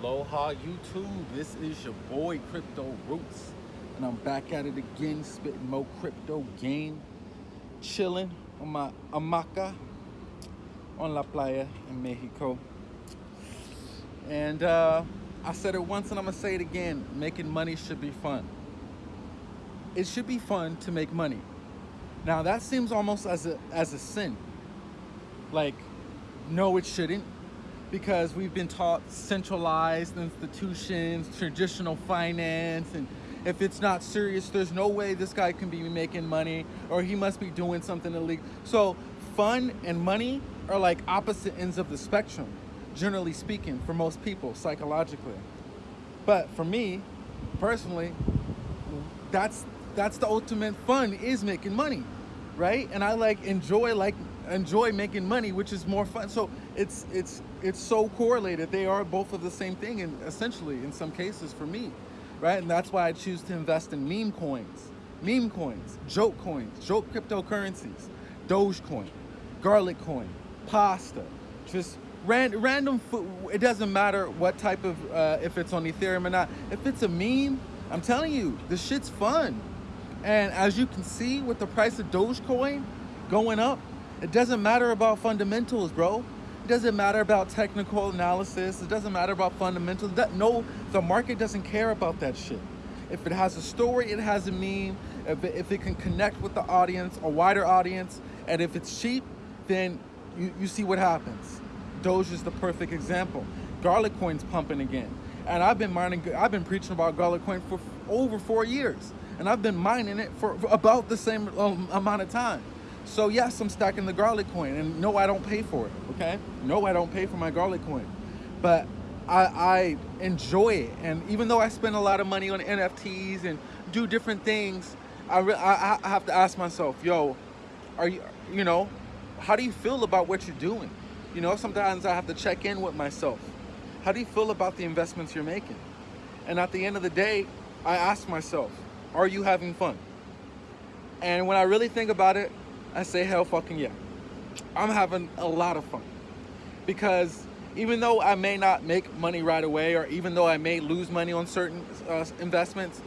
Aloha YouTube, this is your boy Crypto Roots. And I'm back at it again spitting more crypto game. Chilling on my hamaca on La Playa in Mexico. And uh, I said it once and I'm gonna say it again. Making money should be fun. It should be fun to make money. Now that seems almost as a as a sin. Like no it shouldn't because we've been taught centralized institutions, traditional finance, and if it's not serious, there's no way this guy can be making money or he must be doing something illegal. So fun and money are like opposite ends of the spectrum, generally speaking, for most people psychologically. But for me, personally, that's that's the ultimate fun is making money, right? And I like enjoy like enjoy making money, which is more fun. So it's it's it's so correlated. They are both of the same thing, and essentially, in some cases, for me, right? And that's why I choose to invest in meme coins, meme coins, joke coins, joke cryptocurrencies, Dogecoin, Garlic Coin, Pasta, just ran, random. It doesn't matter what type of uh, if it's on Ethereum or not. If it's a meme, I'm telling you, the shit's fun. And as you can see with the price of Dogecoin going up, it doesn't matter about fundamentals, bro. It doesn't matter about technical analysis. It doesn't matter about fundamentals. That, no, the market doesn't care about that shit. If it has a story, it has a meme. If it, if it can connect with the audience, a wider audience, and if it's cheap, then you, you see what happens. Doge is the perfect example. Garlic Coin's pumping again. And I've been mining, I've been preaching about Garlic Coin for over four years. And I've been mining it for, about the same um, amount of time. So yes, I'm stacking the garlic coin and no, I don't pay for it, okay? No, I don't pay for my garlic coin, but I, I enjoy it. And even though I spend a lot of money on NFTs and do different things, I, I, I have to ask myself, yo, are you, you know, how do you feel about what you're doing? You know, sometimes I have to check in with myself. How do you feel about the investments you're making? And at the end of the day, I ask myself, are you having fun? And when I really think about it, I say hell fucking yeah. I'm having a lot of fun because even though I may not make money right away or even though I may lose money on certain uh, investments,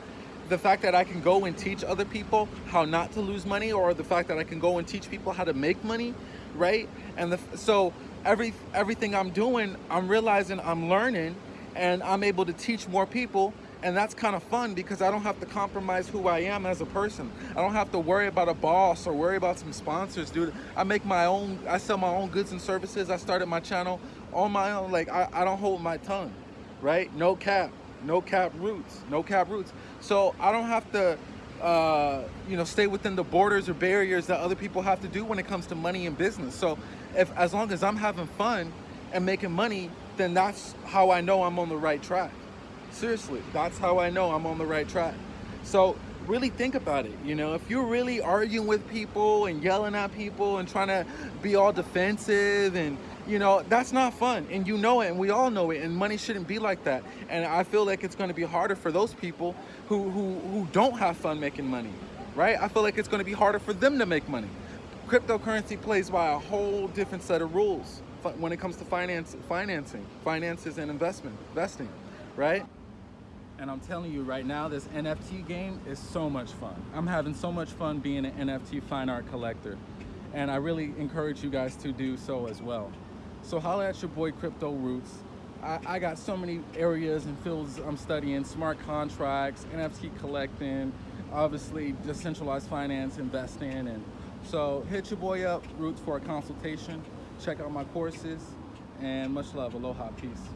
the fact that I can go and teach other people how not to lose money or the fact that I can go and teach people how to make money, right? And the, so every everything I'm doing, I'm realizing I'm learning and I'm able to teach more people and that's kind of fun because I don't have to compromise who I am as a person. I don't have to worry about a boss or worry about some sponsors, dude. I make my own, I sell my own goods and services. I started my channel on my own. Like, I, I don't hold my tongue, right? No cap, no cap roots, no cap roots. So I don't have to, uh, you know, stay within the borders or barriers that other people have to do when it comes to money and business. So if, as long as I'm having fun and making money, then that's how I know I'm on the right track. Seriously, that's how I know I'm on the right track. So really think about it. You know, if you're really arguing with people and yelling at people and trying to be all defensive and you know, that's not fun. And you know it and we all know it and money shouldn't be like that. And I feel like it's going to be harder for those people who, who, who don't have fun making money, right? I feel like it's going to be harder for them to make money. Cryptocurrency plays by a whole different set of rules when it comes to finance, financing, finances and investment, investing, right? And I'm telling you right now, this NFT game is so much fun. I'm having so much fun being an NFT fine art collector. And I really encourage you guys to do so as well. So holla at your boy Crypto Roots. I, I got so many areas and fields I'm studying, smart contracts, NFT collecting, obviously decentralized finance, investing. And so hit your boy up, Roots, for a consultation. Check out my courses and much love. Aloha, peace.